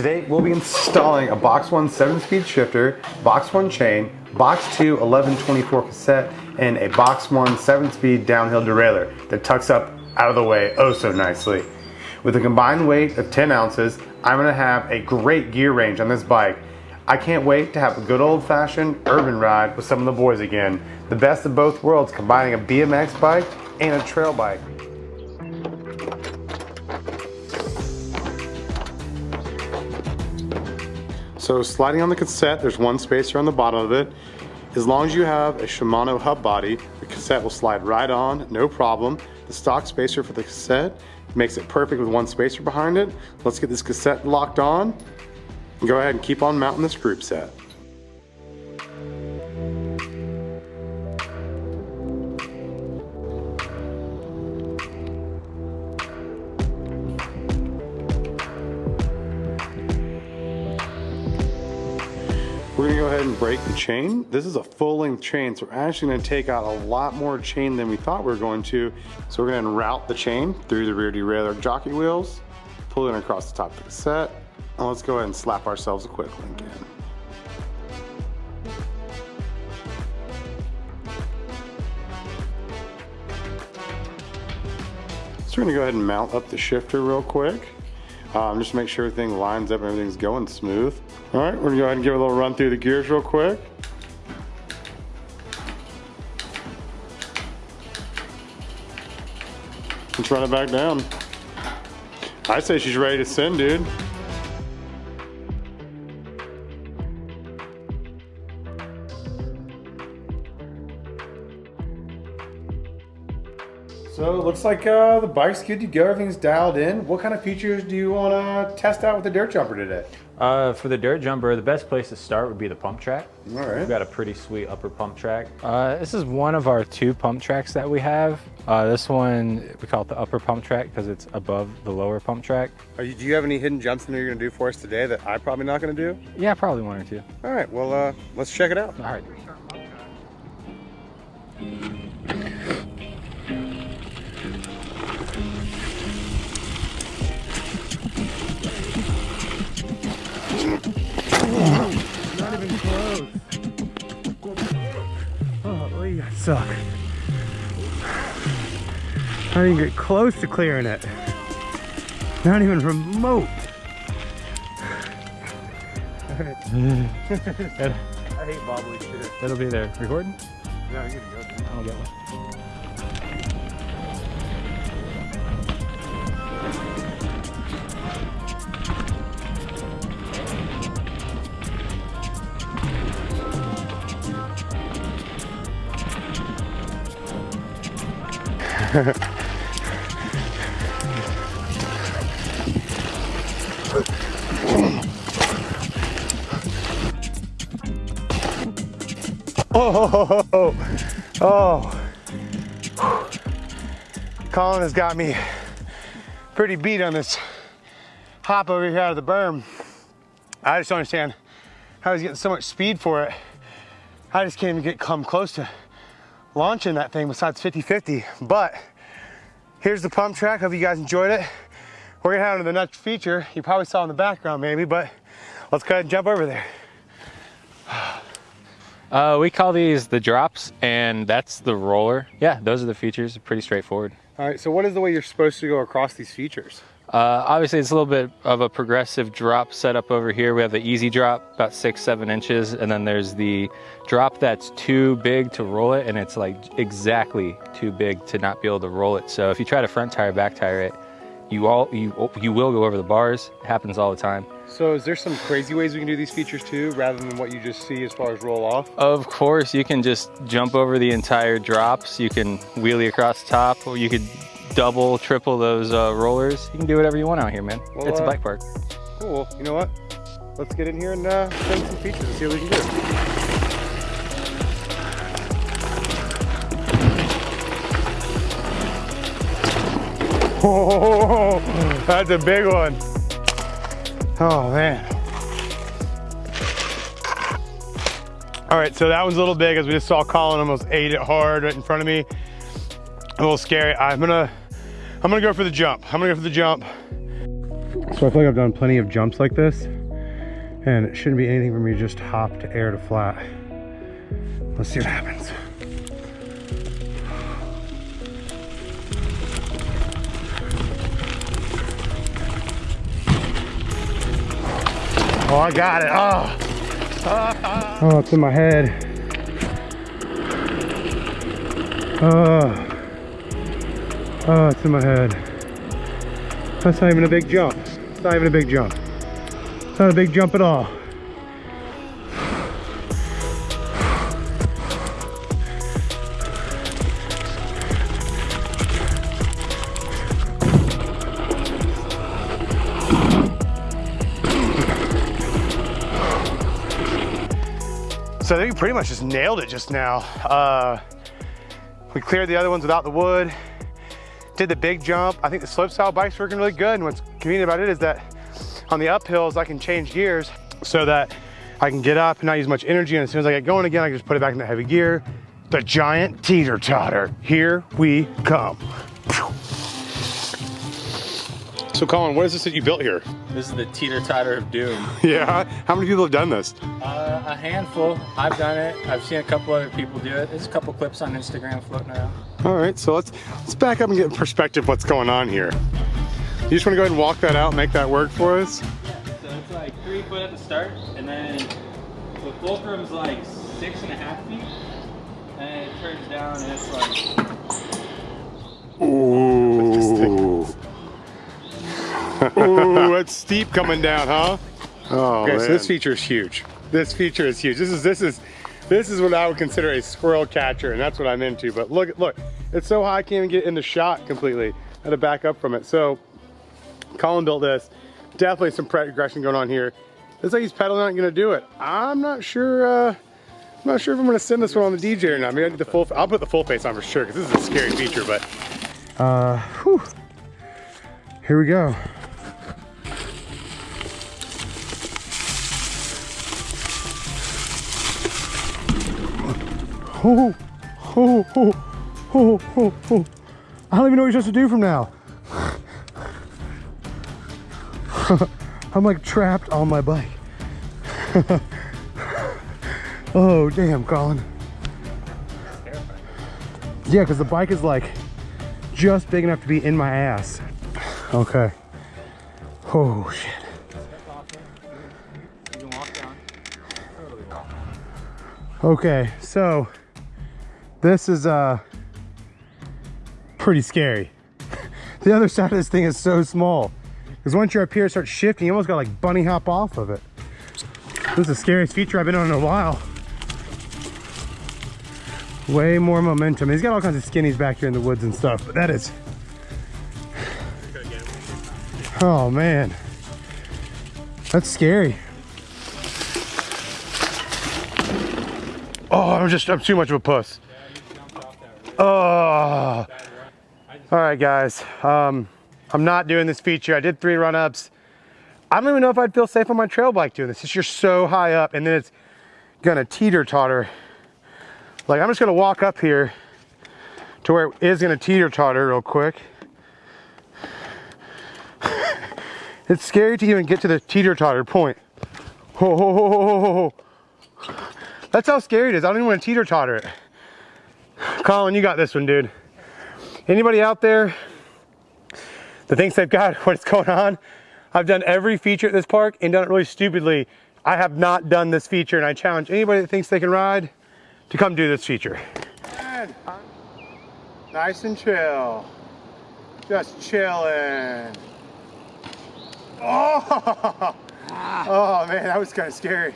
Today we'll be installing a Box 1 7-speed shifter, Box 1 chain, Box 2 1124 cassette, and a Box 1 7-speed downhill derailleur that tucks up out of the way oh so nicely. With a combined weight of 10 ounces, I'm going to have a great gear range on this bike. I can't wait to have a good old fashioned urban ride with some of the boys again. The best of both worlds combining a BMX bike and a trail bike. So sliding on the cassette, there's one spacer on the bottom of it. As long as you have a Shimano hub body, the cassette will slide right on, no problem. The stock spacer for the cassette makes it perfect with one spacer behind it. Let's get this cassette locked on go ahead and keep on mounting this group set. We're gonna go ahead and break the chain. This is a full length chain, so we're actually gonna take out a lot more chain than we thought we were going to. So we're gonna route the chain through the rear derailleur jockey wheels, pull it across the top of the cassette, and let's go ahead and slap ourselves a quick link in. So we're gonna go ahead and mount up the shifter real quick. Um, just make sure everything lines up and everything's going smooth. All right, we're gonna go ahead and give a little run through the gears real quick. Let's run it back down. I say she's ready to send, dude. So it looks like uh, the bike's good to go. Everything's dialed in. What kind of features do you want to test out with the dirt jumper today? Uh, for the dirt jumper, the best place to start would be the pump track. All right. We've got a pretty sweet upper pump track. Uh, this is one of our two pump tracks that we have. Uh, this one, we call it the upper pump track because it's above the lower pump track. You, do you have any hidden jumps in there you're going to do for us today that I'm probably not going to do? Yeah, probably one or two. All right, well, uh, let's check it out. All right. Suck. I didn't get close to clearing it. Not even remote. Alright. I hate wobbly shit. That'll be there. Recording? No, you're good. to go. I'll get one. Oh oh, oh, oh. Colin has got me pretty beat on this hop over here out of the berm. I just don't understand how he's getting so much speed for it. I just can't even get come close to launching that thing besides 50-50. But here's the pump track. Hope you guys enjoyed it. We're gonna have the next feature. You probably saw in the background maybe, but let's go ahead and jump over there. Uh, we call these the drops, and that's the roller. Yeah, those are the features. Pretty straightforward. All right, so what is the way you're supposed to go across these features? Uh, obviously, it's a little bit of a progressive drop setup over here. We have the easy drop, about six, seven inches, and then there's the drop that's too big to roll it, and it's like exactly too big to not be able to roll it. So if you try to front tire, back tire it, you all you you will go over the bars. It happens all the time. So is there some crazy ways we can do these features too, rather than what you just see as far as roll off? Of course, you can just jump over the entire drops. You can wheelie across the top, or you could double, triple those uh, rollers. You can do whatever you want out here, man. Well, it's a uh, bike park. Cool. You know what? Let's get in here and uh, send some features and see what we can do. Oh, that's a big one. Oh man. All right, so that one's a little big as we just saw Colin almost ate it hard right in front of me. A little scary. I'm gonna, I'm gonna go for the jump. I'm gonna go for the jump. So I feel like I've done plenty of jumps like this and it shouldn't be anything for me to just hop to air to flat. Let's see what happens. Oh, I got it. Oh. Oh, it's in my head. Oh. Oh, it's in my head. That's not even a big jump. It's not even a big jump. It's not a big jump at all. So I think we pretty much just nailed it just now. Uh, we cleared the other ones without the wood. Did the big jump. I think the slope style bike's working really good. And what's convenient about it is that on the uphills, I can change gears so that I can get up and not use much energy. And as soon as I get going again, I can just put it back into heavy gear. The giant teeter totter. Here we come. So Colin, what is this that you built here? This is the teeter totter of doom. Yeah, how many people have done this? Uh, a handful. I've done it. I've seen a couple other people do it. There's a couple clips on Instagram floating around. All right, so let's let's back up and get in perspective what's going on here. You just want to go ahead and walk that out, make that work for us? So it's like three foot at the start, and then the fulcrum's like six and a half feet, and it turns down, and it's like Ooh. Ooh, it's steep coming down, huh? Oh, okay, so this feature is huge. This feature is huge. This is this is this is what I would consider a squirrel catcher, and that's what I'm into. But look, look, it's so high I can't even get in the shot completely. I had to back up from it. So Colin built this. Definitely some progression going on here. Looks like he's pedaling not gonna do it. I'm not sure. Uh, I'm not sure if I'm gonna send this one on the DJ or not. Maybe I do the full. I'll put the full face on for sure because this is a scary feature. But Uh, whew. Here we go. Oh, oh, oh, oh, oh. I don't even know what you're supposed to do from now. I'm like trapped on my bike. oh, damn, Colin. Yeah, because the bike is like just big enough to be in my ass. Okay. Oh, shit. Okay, so this is uh pretty scary. the other side of this thing is so small. Because once you're up here, it starts shifting. You almost got like bunny hop off of it. This is the scariest feature I've been on in a while. Way more momentum. He's got all kinds of skinnies back here in the woods and stuff, but that is. Oh man. That's scary. Oh, I'm just, I'm too much of a puss. Oh. All right, guys. Um, I'm not doing this feature. I did three run-ups. I don't even know if I'd feel safe on my trail bike doing this. It's just so high up and then it's gonna teeter-totter. Like, I'm just gonna walk up here to where it is gonna teeter-totter real quick. it's scary to even get to the teeter-totter point. Ho, ho, ho, ho, ho, ho. That's how scary it is. I don't even want to teeter totter it. Colin, you got this one, dude. Anybody out there that thinks they've got what's going on? I've done every feature at this park and done it really stupidly. I have not done this feature and I challenge anybody that thinks they can ride to come do this feature. Nice and chill. Just chilling. Oh! Oh man, that was kind of scary.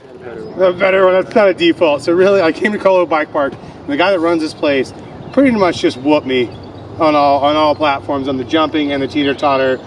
The better one, that's not a default. So really, I came to Colo Bike Park, and the guy that runs this place pretty much just whooped me on all on all platforms, on the jumping and the teeter totter,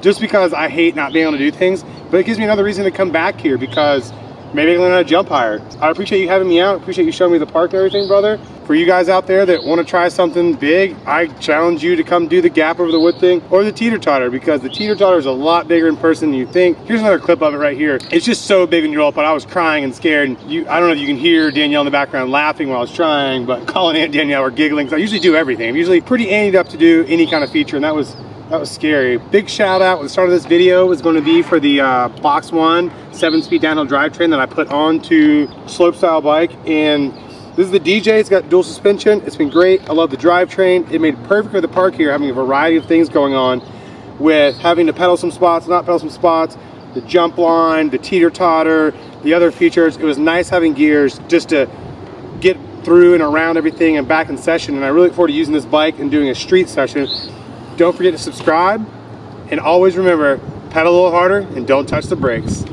just because I hate not being able to do things. But it gives me another reason to come back here because maybe I can learn how to jump higher. I appreciate you having me out. Appreciate you showing me the park and everything, brother. For you guys out there that want to try something big, I challenge you to come do the gap over the wood thing or the teeter totter because the teeter totter is a lot bigger in person than you think. Here's another clip of it right here. It's just so big when you roll up, but I was crying and scared. And you, I don't know if you can hear Danielle in the background laughing while I was trying, but Colin and Danielle were giggling. I usually do everything. I'm usually pretty anted up to do any kind of feature, and that was That was scary. Big shout out the start of this video is going to be for the uh, Box One 7-speed downhill drivetrain that I put onto slopestyle bike. And this is the DJ, it's got dual suspension. It's been great. I love the drivetrain. It made perfect for the park here, having a variety of things going on with having to pedal some spots, not pedal some spots, the jump line, the teeter totter, the other features. It was nice having gears just to get through and around everything and back in session. And I really look forward to using this bike and doing a street session. Don't forget to subscribe and always remember, pedal a little harder and don't touch the brakes.